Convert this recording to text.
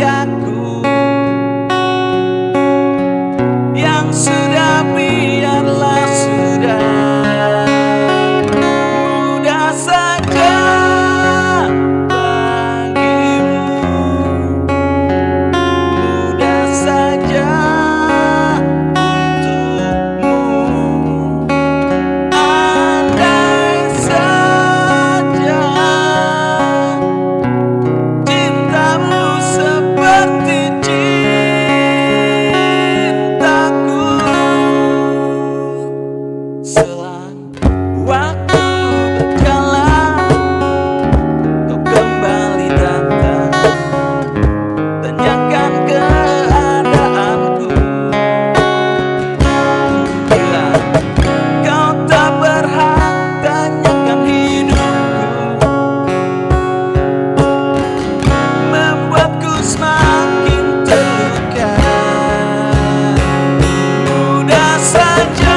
aku I do.